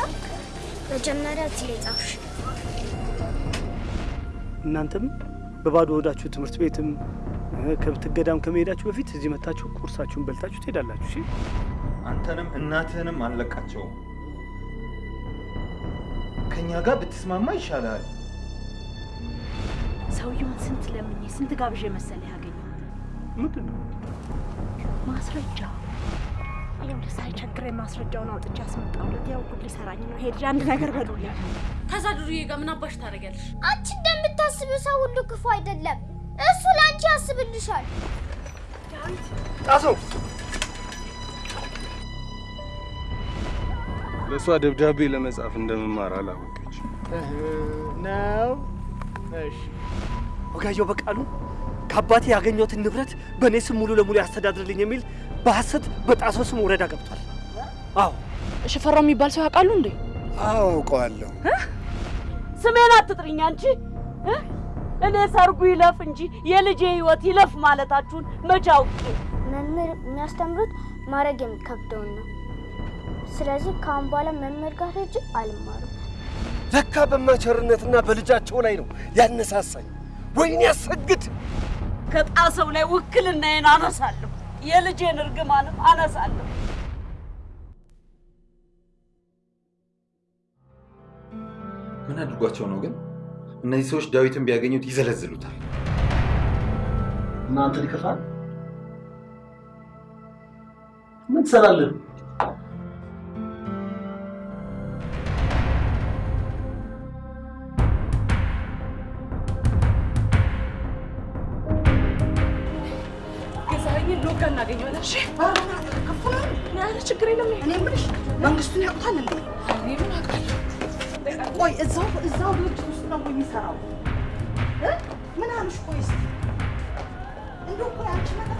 እንደቻልክ መጀመሪያ እዚህ ላይ ጻፍሽ። እናንተም በባዶ ወዳችሁ ትምህርት ቤትም እ፣ ከብት ገዳም ከመሄዳችሁ በፊት እዚህ መታችሁ ቁርሳችሁን በልታችሁ ትሄዳላችሁ። እሺ? አንተንም እናትህንም አንለቃቸውም። ከእኛ ጋር ብትስማማ ይሻላል። ሰውየውን ስንት ለምኜ ስንት ጋብዤ መሰለህ ያገኘሁት ምንድን ነው ማስረጃ። ይኸውልህ ሳይቸግረኝ ማስረጃውን አውጥቼ አስመጣሁለት። ያው ጉድ ሊሰራኝ ነው። ሄድ አንድ ነገር በሉልኝ። ከዛ ዱርዬ ጋር ምን አባሽ ታደርጊያለሽ? አንቺ እንደምታስቢው ሰው ሁሉ ክፉ አይደለም። እሱ ለአንቺ ያስብልሻል። ጣሰው ለእሷ ደብዳቤ ለመጻፍ እንደምማር አላወቀች። ነው። እሺ ወጋየሁ በቃሉ ከአባቴ ያገኘሁትን ንብረት በእኔ ስም ሙሉ ለሙሉ ያስተዳድርልኝ የሚል በሐሰት በጣሰው ስም ወረዳ ገብቷል። አዎ ሽፈራው የሚባል ሰው ያውቃሉ እንዴ? አዎ አውቀዋለሁ። ስሜን አትጥሪኝ አንቺ እ? እኔ ሰርጉ ይለፍ እንጂ የልጄ ህይወት ይለፍ ማለታችሁን መቼ አውቄ። መምህር የሚያስተምሩት ማድረግ የሚከብደውን ነው። ስለዚህ ከአሁን በኋላ መምህር ጋር ሄጄ አልማርም። ለካ በማቸርነትና በልጃቸው ላይ ነው ያነሳሳኝ። ወይኔ ያሰግድ! ከጣሰው ላይ ውክልናዬን አነሳለሁ፣ የልጄን እርግማንም አነሳለሁ። ምን አድርጓቸው ነው ግን? እነዚህ ሰዎች ዳዊትን ቢያገኙት ይዘለዝሉታል። እናንተ ሊከፋል ምን ትሰራለህ? ችግር የለም። መንግስቱን ያውቁታል እንዴ? ቆይ እዛው እዛው ድርጅት ውስጥ ነው የሚሰራው? ምን አሉሽ? ቆይ እስኪ እንደው ቆይ አንቺ መጣ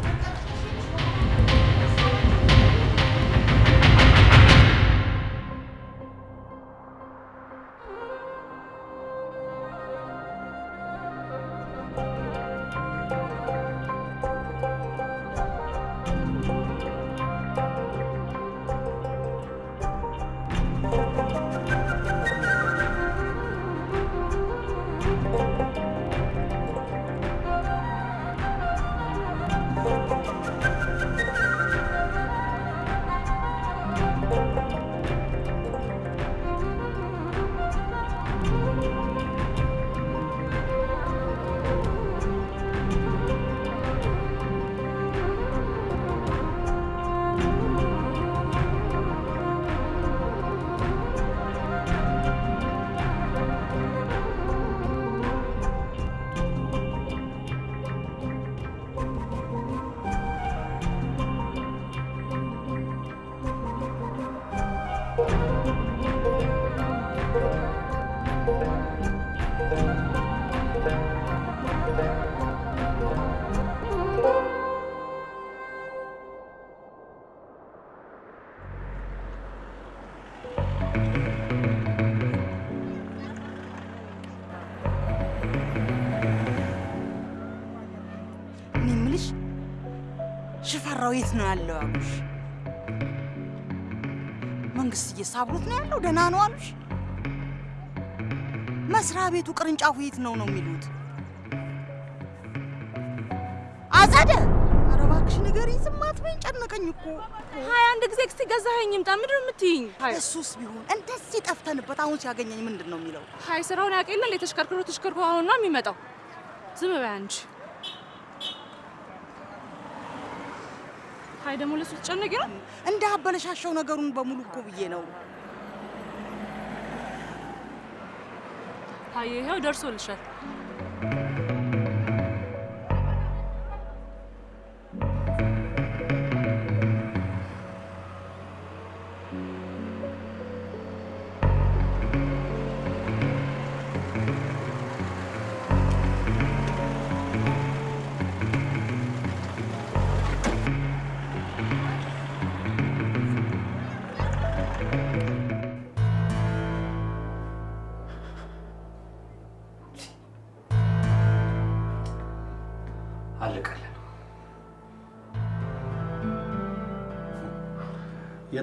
የት ነው ያለው አሉሽ? መንግስትዬ ሳብሮት ነው ያለው? ደህና ነው አሉሽ? መስሪያ ቤቱ ቅርንጫፉ የት ነው ነው የሚሉት? አጸደ ኧረ እባክሽ ንገሪኝ፣ ዝም አትበይኝ፣ ጨነቀኝ እኮ። ሀያ አንድ ጊዜ ክስቲ ገዛኸኝ ይምጣ። ምንድን ነው የምትይኝ? እሱስ ቢሆን እንደዚህ ጠፍተንበት አሁን ሲያገኘኝ ምንድን ነው የሚለው? ሀይ ስራውን ያውቅ የለ ተሽከርክሮ ተሽከርክሮ አሁን ነው የሚመጣው። ዝም በይ አንቺ። ሀይ ደግሞ ለሱ ትጨነቂ ነው። እንደ አበለሻሸው ነገሩን በሙሉ እኮ ብዬ ነው። ሀይ ይኸው ደርሶልሻል።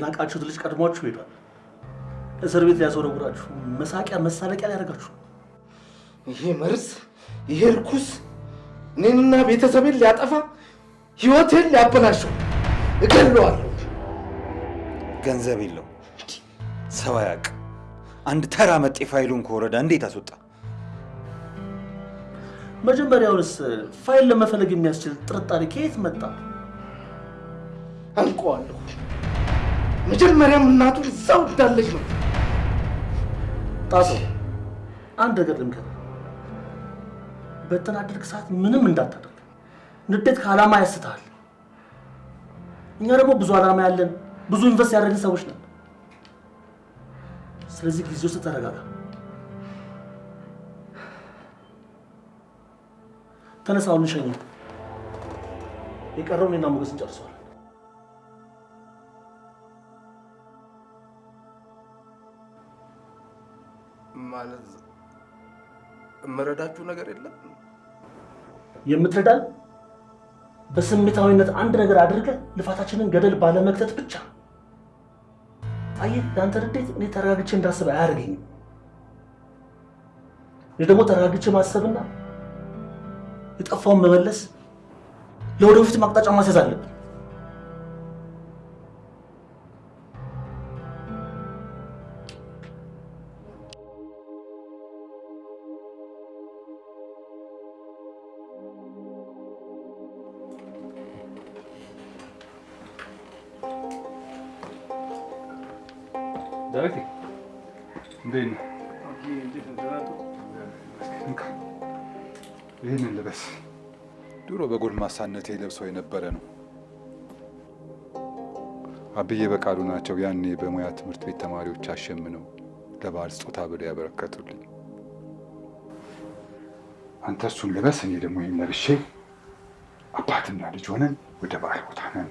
የናቃችሁት ልጅ ቀድሟችሁ ሄዷል። እስር ቤት ሊያስወረውራችሁ፣ መሳቂያ መሳለቂያ ሊያደርጋችሁ ይሄ መርዝ፣ ይሄ ርኩስ እኔንና ቤተሰቤን ሊያጠፋ ህይወቴን ሊያበላሸው እገለዋለሁ። ገንዘብ የለው ሰው አያውቅ። አንድ ተራ መጤ ፋይሉን ከወረዳ እንዴት አስወጣ? መጀመሪያውንስ ፋይል ለመፈለግ የሚያስችል ጥርጣሬ ከየት መጣ? አንቀዋለሁ። መጀመሪያም እናቱ እዛው እንዳለች ነው። ጣሰው አንድ ነገር ልምከር፣ በተናደድክ ሰዓት ምንም እንዳታደርግ። ንዴት ከዓላማ ያስትሃል። እኛ ደግሞ ብዙ ዓላማ ያለን ብዙ ኢንቨስት ያደረግን ሰዎች ነን። ስለዚህ ጊዜ ውስጥ ተረጋጋ። ተነሳ፣ አሁን እንሸኝ። የቀረውን እኔና ሞገስ እንጨርሰዋል። ማለት የምረዳችሁ ነገር የለም። የምትረዳን በስሜታዊነት አንድ ነገር አድርገህ ልፋታችንን ገደል ባለመክተት ብቻ። አየህ፣ የአንተ ንዴት እኔ ተረጋግቼ እንዳስብ አያደርገኝም። እኔ ደግሞ ተረጋግቼ ማሰብና የጠፋውን መመለስ ለወደፊት ማቅጣጫ ማስያዝ አለብን። በጎልማሳነቴ ለብሰው የነበረ ነው። አብዬ በቃሉ ናቸው ያኔ በሙያ ትምህርት ቤት ተማሪዎች አሸምነው ለበዓል ስጦታ ብለው ያበረከቱልኝ። አንተ እሱን ልበስ፣ እኔ ደግሞ ይህን ለብሼ አባትና ልጅ ሆነን ወደ በዓል ቦታ ነን።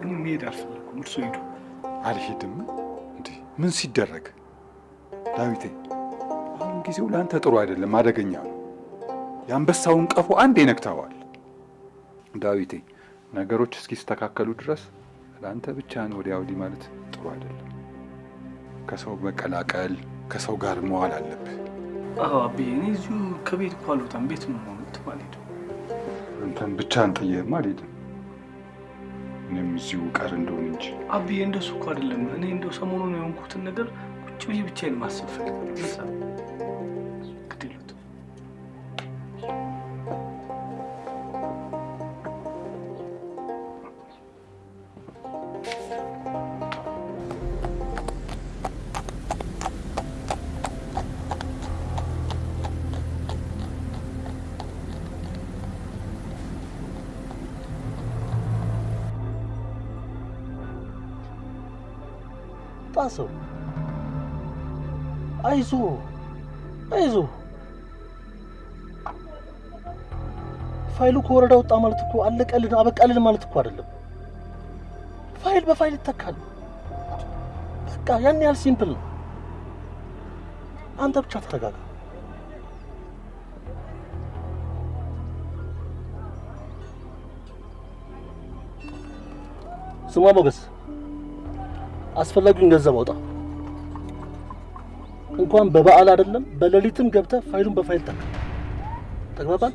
እኔ መሄድ አልፈለኩም። እርሶ ሂዱ። አልሄድም። እንዲህ ምን ሲደረግ ዳዊቴ፣ አሁን ጊዜው ለአንተ ጥሩ አይደለም፣ አደገኛ ነው። የአንበሳውን ቀፎ አንዴ ነክተዋል። ዳዊቴ፣ ነገሮች እስኪስተካከሉ ድረስ ለአንተ ብቻህን ወዲያ ወዲህ ማለት ጥሩ አይደለም። ከሰው መቀላቀል፣ ከሰው ጋር መዋል አለብህ። አዎ አብዬ፣ እኔ እዚሁ ከቤት እኮ አልወጣም። ቤት ነው የምሆነው። አልሄድም። አንተን ብቻህን ጥዬህም አልሄድም። እኔም እዚሁ ቀር እንደሆን እንጂ አብዬ፣ እንደሱ እኮ አይደለም። እኔ እንደው ሰሞኑን የሆንኩትን ነገር ቁጭ ብዬ ብቻዬን ማሰብ ፈልጋለሁ። ጣሰው አይዞ አይዞ ፋይሉ ከወረዳ ወጣ ማለት እኮ አለቀልን አበቃልን ማለት እኮ አይደለም። ፋይል በፋይል ይተካል። በቃ ያን ያህል simple ነው። አንተ ብቻ ተረጋጋ። ስማ ሞገስ፣ አስፈላጊውን ገንዘብ አውጣ። እንኳን በበዓል አይደለም በሌሊትም ገብተህ ፋይሉን በፋይል ተካ። ተግባባን?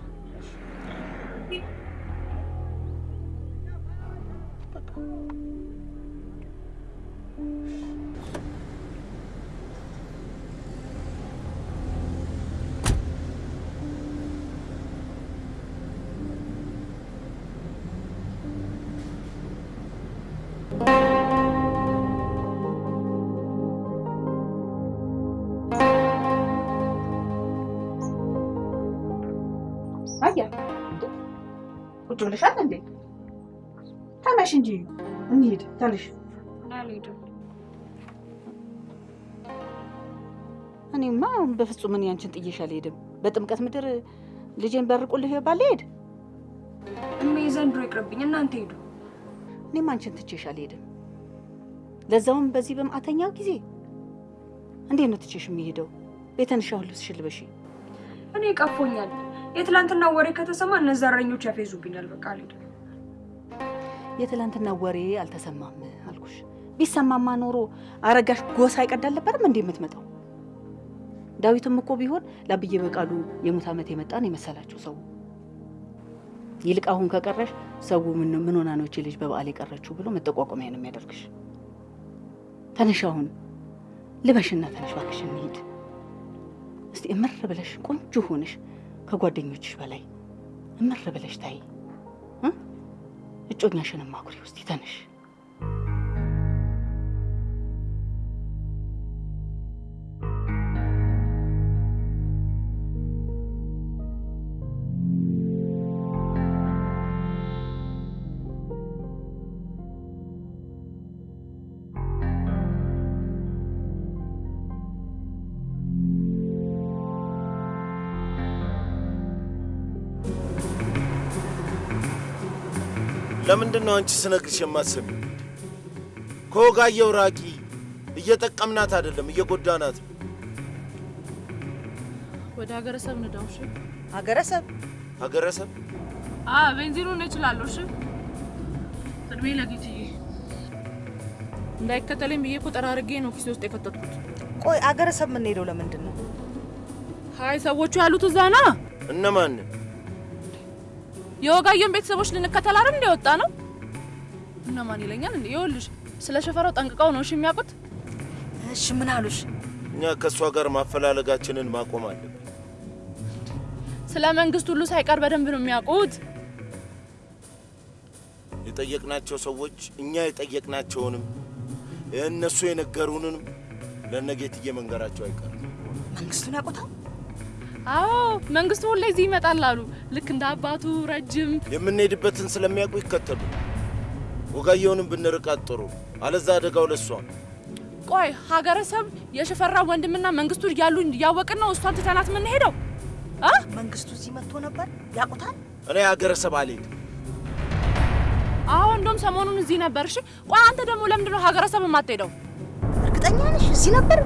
እንጂ እንሂድ። አልሄድም። እኔማ በፍጹም እኔ አንቺን ጥዬሽ አልሄድም። በጥምቀት ምድር ልጄን በርቁልህ ባልሄድ እሜ ዘንድሮ ይቅርብኝ፣ እናንተ ሂዱ። እኔም አንቺን ትቼሽ አልሄድም። ለዛውም በዚህ በማዕተኛው ጊዜ እንዴት ነው ትቼሽ የሚሄደው? ቤተንሻ ሁሉ ልበሺ። እኔ ቀፎኛል። የትላንትና ወሬ ከተሰማ እነዛ እረኞች ያፌዙብኛል። በቃ አልሄድም። የትላንትና ወሬ አልተሰማም አልኩሽ። ቢሰማማ ኖሮ አረጋሽ ጎሳ ይቀድ አልነበረም እንዴ የምትመጣው? ዳዊትም እኮ ቢሆን ለአብዬ በቃሉ የሙት ዓመት የመጣን የመሰላችሁ ሰው። ይልቅ አሁን ከቀረሽ ሰው ምን ሆና ነው እቺ ልጅ በበዓል የቀረችው ብሎ መጠቋቋሚያ ነው የሚያደርግሽ። ተነሽ አሁን ልበሽና ተነሽ እባክሽ እንሂድ። እስቲ እምር ብለሽ ቆንጆ ሆነሽ ከጓደኞችሽ በላይ እምር ብለሽ ታይ እጮኛሽንም አኩሪ። ውስጥ ተነሽ። ለምንድን ነው አንቺ ስነግርሽ የማትሰሚው? ከወጋየሁ ራቂ። እየጠቀምናት አይደለም፣ እየጎዳናት ነው። ወደ ሀገረ ሰብ ንዳው። እሺ ሀገረሰብ ሀገረሰብ አ ቤንዚኑን ነው እችላለሁ። እሺ እድሜ ለጌትዬ እንዳይከተለኝ ብዬ እኮ ጠራርጌ ነው ኪሴ ውስጥ የከተትኩት። ቆይ አገረሰብ የምንሄደው ለምንድን ነው? ሀይ ሰዎቹ ያሉት እዛ ና እነማንን? የወጋየን ቤተሰቦች ልንከተል አይደል እንደ ወጣ ነው። እነማን ይለኛል እንዴ? ይኸውልሽ ስለ ሸፈራው ጠንቅቀው ነው እሺ የሚያውቁት። እሺ ምን አሉሽ? እኛ ከእሷ ጋር ማፈላለጋችንን ማቆም አለብን። ስለ መንግስት ሁሉ ሳይቀር በደንብ ነው የሚያውቁት። የጠየቅናቸው ሰዎች እኛ የጠየቅናቸውንም እነሱ የነገሩንንም ለነጌትዬ መንገራቸው አይቀርም። መንግስቱን ያውቁታል? አዎ መንግስቱ ሁሌ እዚህ ይመጣል አሉ። ልክ እንደ አባቱ ረጅም የምንሄድበትን ስለሚያውቁ ይከተሉ። ወጋየሁንም ብንርቃት ጥሩ፣ አለዛ አደጋው ለሷ። ቆይ ሀገረሰብ የሽፈራ ወንድምና መንግስቱ እያሉ እያወቅን ነው እሷን ትተናት የምንሄደው? አ መንግስቱ እዚህ መጥቶ ነበር ያውቁታል? እኔ ሀገረሰብ አልሄድም። አዎ እንደውም ሰሞኑን እዚህ ነበር። እሺ ቆይ አንተ ደግሞ ለምንድን ነው ሀገረሰብ የማትሄደው? እርግጠኛ ነሽ እዚህ ነበር?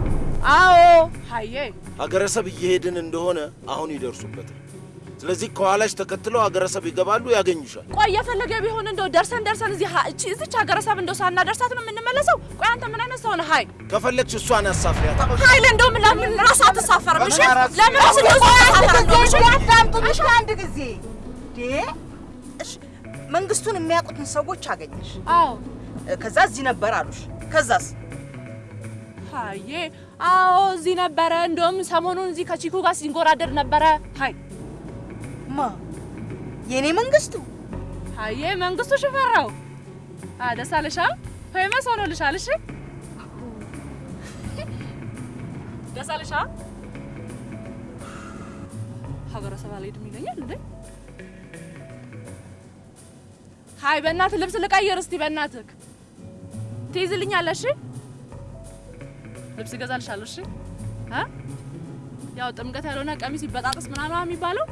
አዎ ሀዬ ሀገረሰብ እየሄድን እንደሆነ አሁን ይደርሱበታል። ስለዚህ ከኋላሽ ተከትለው ሀገረሰብ ይገባሉ፣ ያገኙሻል። ቆይ የፈለገ ቢሆን እንደው ደርሰን ደርሰን እዚህ እዚች ሀገረሰብ እንደው ሳናደርሳት ነው የምንመለሰው? ቆይ አንተ ምን አይነት ሰው ነህ? ሀይ ከፈለግሽ እሷን አሳፍሪያት። ሀይል እንደውም ለምን ራሱ አትሳፈርም? እሺ ለምን ራሱ አዳምጡኝ አንድ ጊዜ መንግስቱን የሚያውቁትን ሰዎች አገኘሽ። አዎ ከዛ እዚህ ነበር አሉሽ። ከዛስ? ሀዬ አዎ እዚህ ነበረ። እንደውም ሰሞኑን እዚህ ከቺኩ ጋር ሲንጎራደድ ነበረ። ሀይ ማ የኔ መንግስቱ? ሀዬ መንግስቱ ሽፈራው ደስ አለሽ? famous ሆኖልሻል። እሺ ደስ አለሽ? አ ሀገረሰብ አልሄድም ይለኛል እንዴ? ሀይ በእናትህ ልብስ ልቀይር እስቲ በእናትህ ትይዝልኛለሽ? ልብስ እገዛልሻለሁ። እሺ ያው ጥምቀት ያልሆነ ቀሚስ ይበጣጥስ ምናምን የሚባለው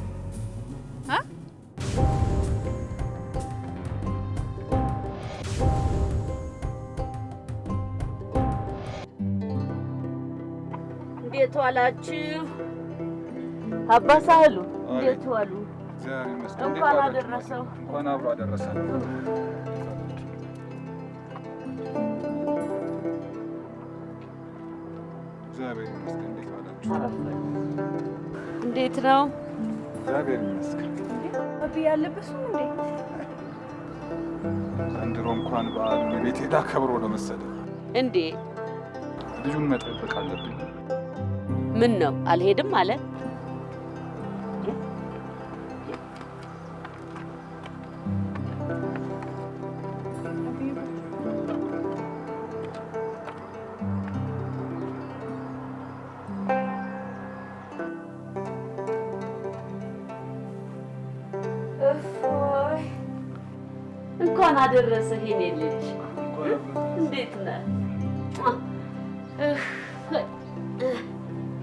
እንዴት ዋላችሁ? አባ ሳህሉ እንዴት ዋሉ? እንኳን? አደረሰው። እንኳን አብሮ አደረሰን። ነው? እግዚአብሔር ይመስገን። አቢ ያለበሱ እንዴ? ዘንድሮ እንኳን በዓሉን ቤት ሄዳ ከብሮ ነው መሰለኝ። እንዴ ልጁን መጠበቅ አለብኝ። ምን ነው አልሄድም አለ? አደረሰህ የኔ ልጅ። እንዴት ነህ?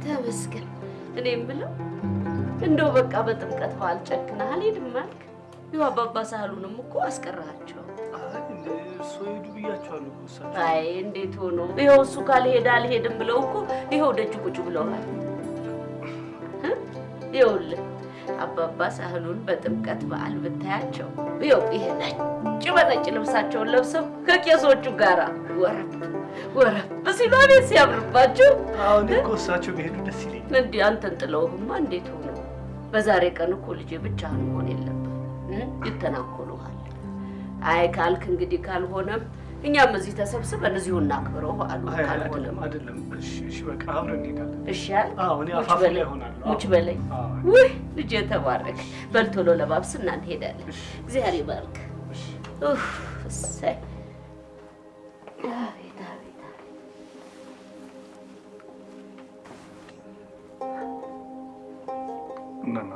ተመስገን። እኔ የምለው እንደው በቃ በጥምቀት በዓል ጨክነህ አልሄድም አልክ? ይኸው አባባ ሳህሉንም እኮ እሳቸው። አይ እንዴት ሆኖ ይኸው እሱ ካልሄደ አልሄድም ብለው እኮ ይኸው ደጅ ቁጭ ብለዋል።? ይኸውልህ አባባ ሳህሉን በጥምቀት በዓል ብታያቸው ይኸው ይሄ ነጭ በነጭ ልብሳቸውን ለብሰው ከቄሶቹ ጋራ ወረብ ወረብ ሲሉ አቤት ሲያምርባቸው። አሁን እኮ እሳቸው ቢሄዱ ደስ ይለኛል። እንዲህ አንተን ጥለውህማ እንዴት ሆኖ? በዛሬ ቀን እኮ ልጄ ብቻህን መሆን የለብህም? ይተናኮሉሃል። አይ ካልክ እንግዲህ ካልሆነም እኛም እዚህ ተሰብስበን እዚሁ እናክብረው አይ ካልሆነም አይደለም እሺ በቃ አብረን እንሄዳለን። እሺ አለ አዎ፣ እኔ አፋፍ ላይ እሆናለሁ። ሙች በለኝ። ውይ ልጄ ተባረክ። በል ቶሎ ለባብስና እንሄዳለን። እግዚአብሔር ይባርክ። ኡፍ፣ እሰይ አቤት አቤት እናና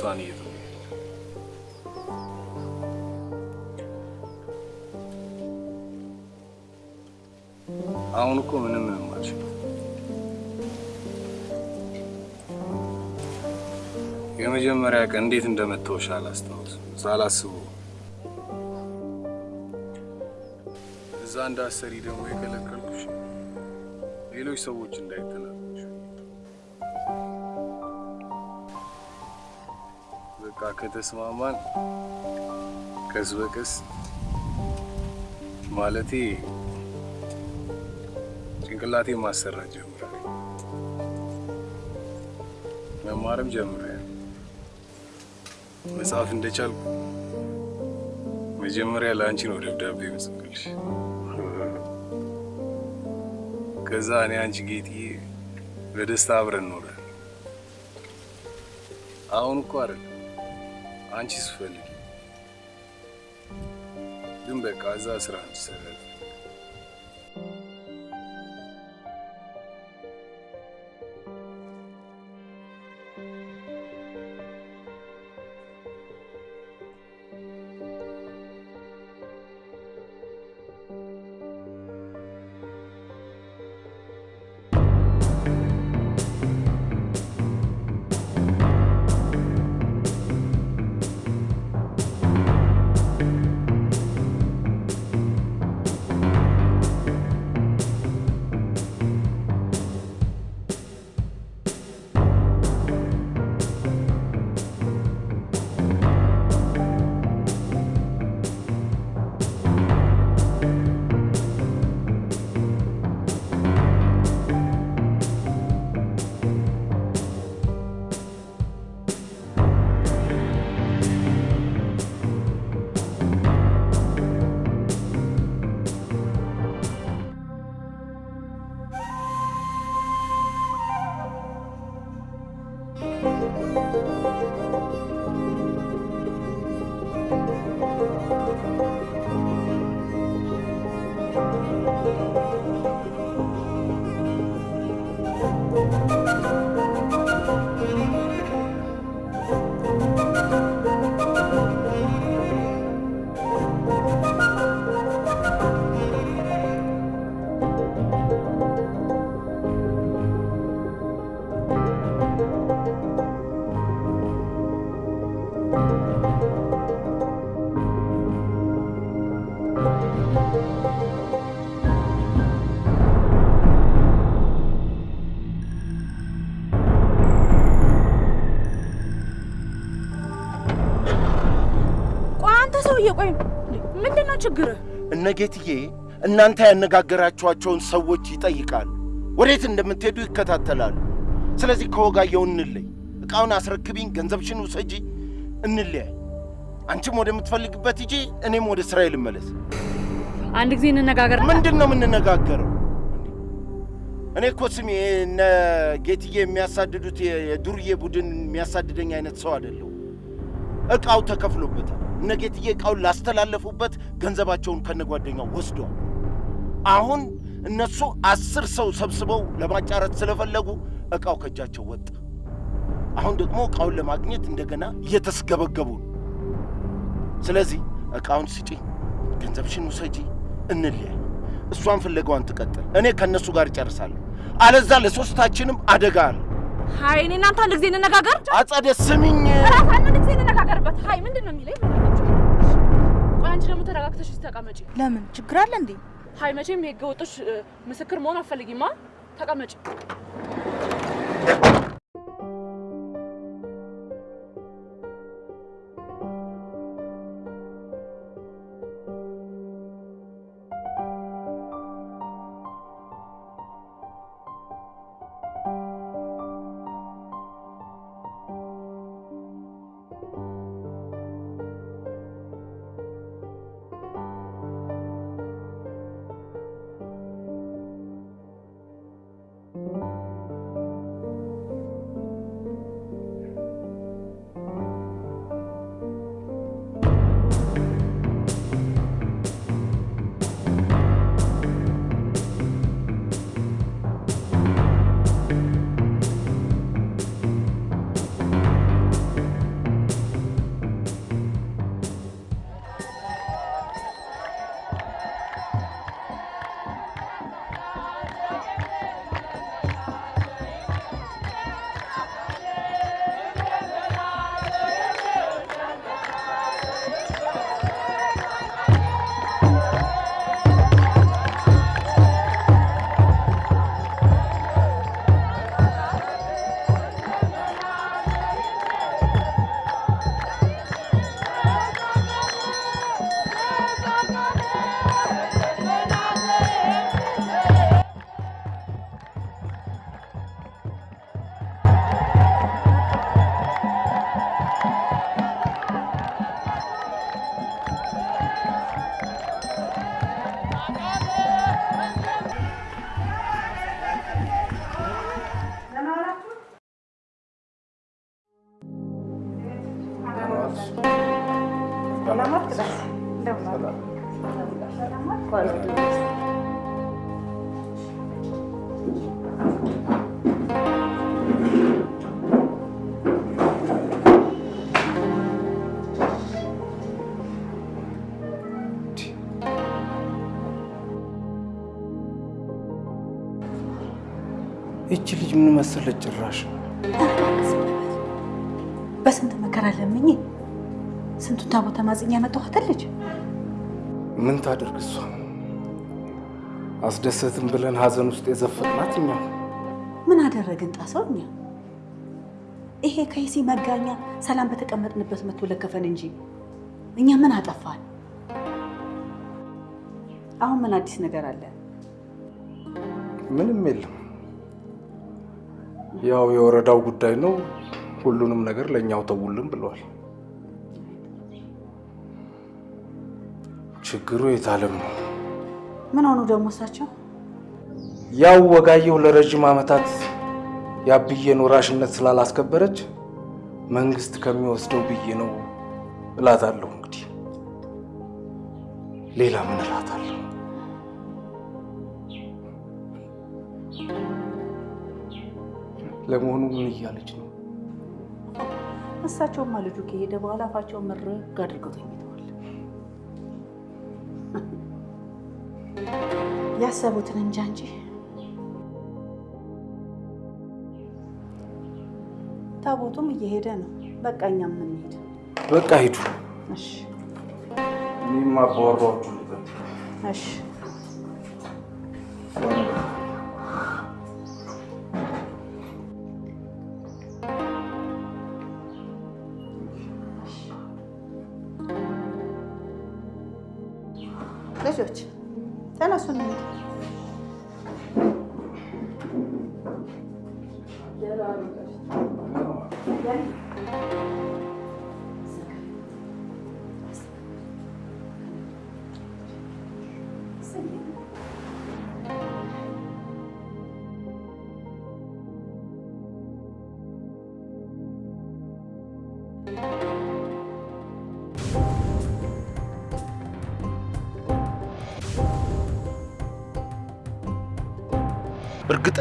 እሷን እየጠበቅኩ አሁን እኮ ምንም የመጀመሪያ ቀን እንዴት እንደመተውሽ አላስታውስም። ሳላስበው እዛ እንዳሰሪ ደግሞ የከለከልኩሽ ሌሎች ሰዎች እንዳይተናገሩሽ። ከተስማማን ቀስ በቀስ ማለቴ ጭንቅላቴ ማሰራት ጀምራል። መማርም ጀምሬያለሁ። መጽሐፍ እንደቻልኩ መጀመሪያ ለአንቺ ነው ደብዳቤ የምጽፍልሽ። ከዛ እኔ አንቺ ጌጥዬ በደስታ አብረን እንኖራለን። አሁን እኮ አይደለም አንቺ ስፈልጊ ግን በቃ እዛ ስራ ትሰራለች። ችግርህ? እነ ጌትዬ እናንተ ያነጋገራችኋቸውን ሰዎች ይጠይቃሉ። ወዴት እንደምትሄዱ ይከታተላሉ። ስለዚህ ከወጋየሁ እንለይ። ዕቃውን አስረክቢኝ፣ ገንዘብሽን ውሰጂ፣ እንለያይ። አንቺም ወደምትፈልግበት ሂጂ፣ እኔም ወደ ስራዬ ልመለስ። አንድ ጊዜ እንነጋገር። ምንድን ነው የምንነጋገረው? እኔ እኮ ስሜ እነ ጌትዬ የሚያሳድዱት የዱርዬ ቡድን የሚያሳድደኝ አይነት ሰው አይደለሁ። ዕቃው ተከፍሎበታል። እነ ጌትዬ ዕቃውን ላስተላለፉበት ገንዘባቸውን ከነጓደኛው ወስደዋል። አሁን እነሱ አስር ሰው ሰብስበው ለማጫረት ስለፈለጉ እቃው ከእጃቸው ወጣ። አሁን ደግሞ እቃውን ለማግኘት እንደገና እየተስገበገቡ ነው። ስለዚህ እቃውን ስጪኝ፣ ገንዘብሽን ውሰጂ፣ እንለያይ። እሷን ፍለጋዋን ትቀጥል፣ እኔ ከእነሱ ጋር እጨርሳለሁ። አለዛ ለሶስታችንም አደጋ አለ። ሀይ እኔ እናንተ አንድ ጊዜ እንነጋገር። አጸደ ስሚኝ፣ ራስ አንድ ጊዜ እንነጋገርበት። ሀይ ምንድን ነው የሚለኝ? ተረጋግተሽ ተቀመጪ። ለምን ችግር አለ እንዴ? ሀይ መቼም የህገ ወጦች ምስክር መሆን አትፈልጊማ። ተቀመጪ። ይቺ ልጅ ምን መሰለች ጭራሽ በስንት መከራ ለምኝ ስንቱን ታቦት ተማጽኛ ያመጣኋትን ልጅ ምን ታደርግ እሷ አስደሰትን ብለን ሀዘን ውስጥ የዘፈቅናት እኛ ምን አደረግን ጣሰው እኛ ይሄ ከይሲ መጋኛ ሰላም በተቀመጥንበት መቶ ለከፈን እንጂ እኛ ምን አጠፋን? አሁን ምን አዲስ ነገር አለ? ምንም የለም። ያው የወረዳው ጉዳይ ነው። ሁሉንም ነገር ለእኛው ተውልን ብለዋል። ችግሩ የታለም ነው። ምን ሆኑ ደግሞ እሳቸው? ያው ወጋየሁ ለረጅም ዓመታት የአብዬን ወራሽነት ስላላስከበረች መንግስት ከሚወስደው ብዬ ነው እላታለሁ። እንግዲህ ሌላ ምን እላታለሁ? ለመሆኑ ምን እያለች ነው? እሳቸውማ ልጁ ከሄደ በኋላ አፋቸውን ምርግ አድርገው ተኝተዋል። ያሰቡትን እንጃ እንጂ ታቦቱም እየሄደ ነው። በቃ እኛም የምንሄድ በቃ ሂዱ። እሺ፣ እኔም አባወራዎቹ ልበት እሺ።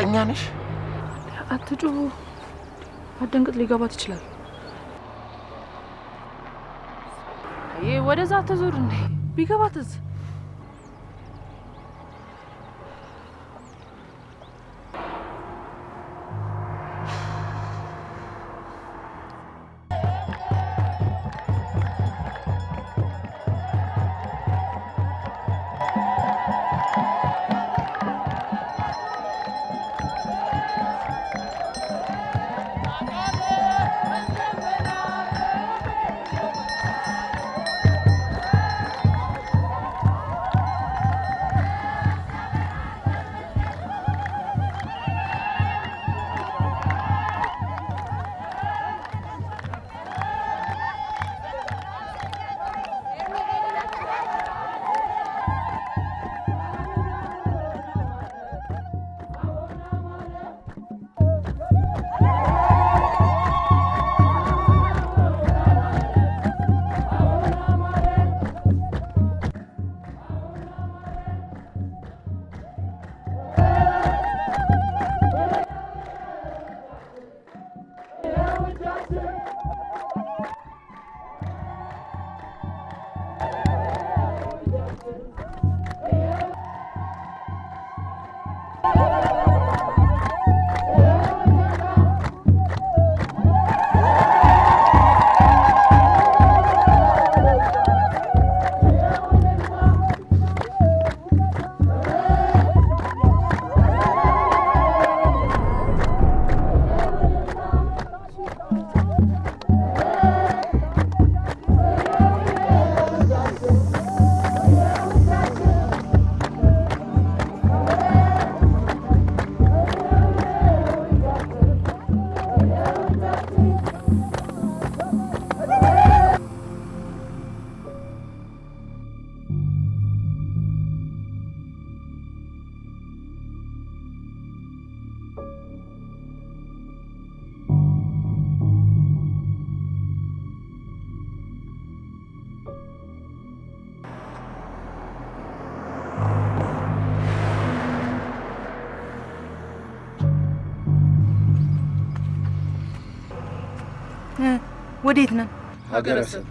እርግጠኛ ነሽ? አትጩሁ፣ አደንግጥ፣ ሊገባት ይችላል። ይህ ወደዛ አትዙር እንዴ! ቢገባትስ? ወዴት ነን? ሀገረሰብ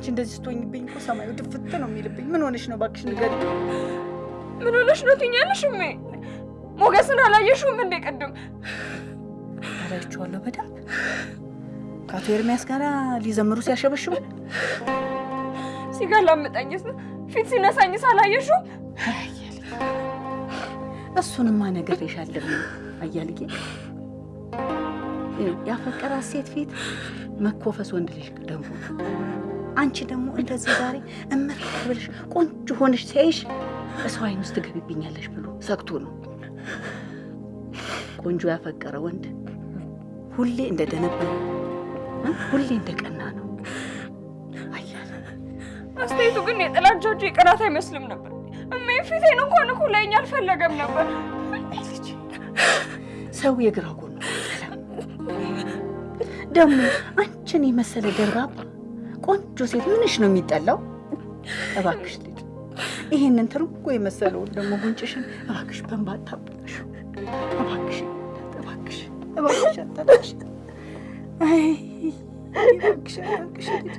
አንቺ እንደዚህ ስትሆኝብኝ እኮ ሰማዩ ድፍት ነው የሚልብኝ። ምን ሆነሽ ነው? እባክሽ ንገሪ። ምን ሆነሽ ነው ትኛለሽ? እሜ ሞገስን አላየሽውም እንዴ? ቅድም አላይቼዋለሁ በደንብ ከአቶ ኤርሚያስ ጋር ሊዘምሩ ሲያሸበሽቡ ሲገላምጠኝስ ፊት ሲነሳኝስ አላየሽውም? እሱንማ ነግሬሻለሁ አያልጌ። ያፈቀራት ሴት ፊት መኮፈስ ወንድ ልጅ ነው። አንቺ ደግሞ እንደዚህ ዛሬ እምር ብለሽ ቆንጆ ሆነሽ ሲያይሽ እሰው አይን ውስጥ ትገቢብኛለሽ ብሎ ሰግቶ ነው። ቆንጆ ያፈቀረ ወንድ ሁሌ እንደደነበረ? ሁሌ እንደቀና ነው። አስተያየቱ ግን እንጂ የቅናት አይመስልም ነበር። እሜ ፊቴን እንኳን እኮ ላይኝ አልፈለገም ነበር። ሰው የግራ ጎኑ ደግሞ አንቺን የመሰለ ደርባባ ቆንጆ ሴት ምንሽ ነው የሚጠላው? እባክሽ ልጅ ይህንን ትርንጎ የመሰለውን ደግሞ ጉንጭሽን እባክሽ በእንባ አታብላሽ። እባክሽ እባክሽ እባክሽ አታልቅሽ። አይ እባክሽ እባክሽ ልጅ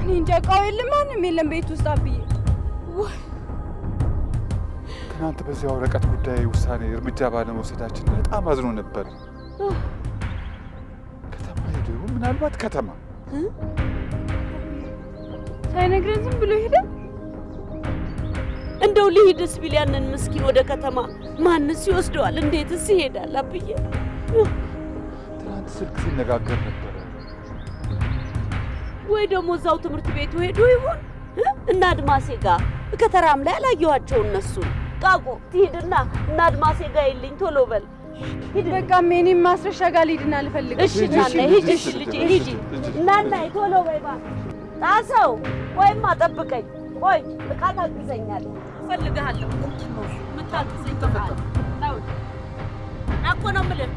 እኔ እንጃ። እቃው የለም፣ ማንም የለም ቤት ውስጥ አብዬ። ትናንት በዚያ ወረቀት ጉዳይ ውሳኔ እርምጃ ባለመውሰዳችን በጣም አዝኖ ነበር። ከተማ ሄዶ? ምናልባት ከተማ ሳይነግረን ዝም ብሎ ሄደ። እንደው ልሂድስ ቢል ያንን ምስኪን ወደ ከተማ ማንስ ይወስደዋል? እንዴትስ ይሄዳል? አብዬ ትናንት ስልክ ሲነጋገር ነበረ። ወይ ደግሞ እዛው ትምህርት ቤቱ ሄዶ ይሆን እ? እና አድማሴ ጋር ከተራም ላይ አላየኋቸው እነሱ ቃቆ ትሂድና እና አድማሴ ጋር የልኝ ቶሎ በል በቃ እኔም ማስረሻ ጋር ልሂድና ልፈልግ። እሺ እናና ሂጂ እሺ ልጄ ሂጂ እናና ቶሎ በይ እባክሽ ጣሰው ወይማ ጠብቀኝ ቆይ እቃ ታግዘኛለህ እፈልግሃለሁ የምታግዘኝ ነው እኮ ነው የምልህ